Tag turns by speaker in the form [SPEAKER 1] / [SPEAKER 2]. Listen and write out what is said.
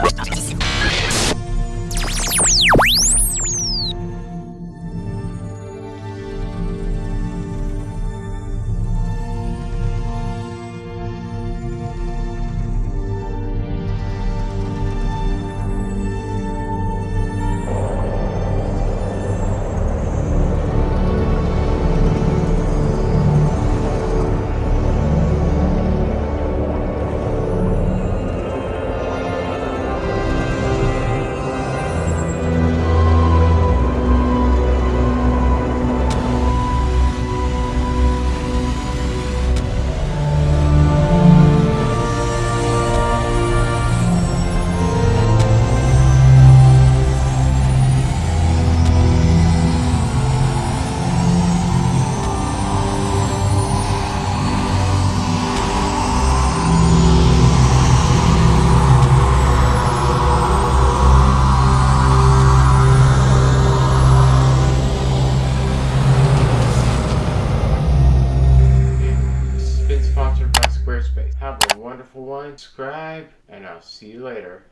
[SPEAKER 1] ました。Wonderful one. Subscribe, and I'll see you later.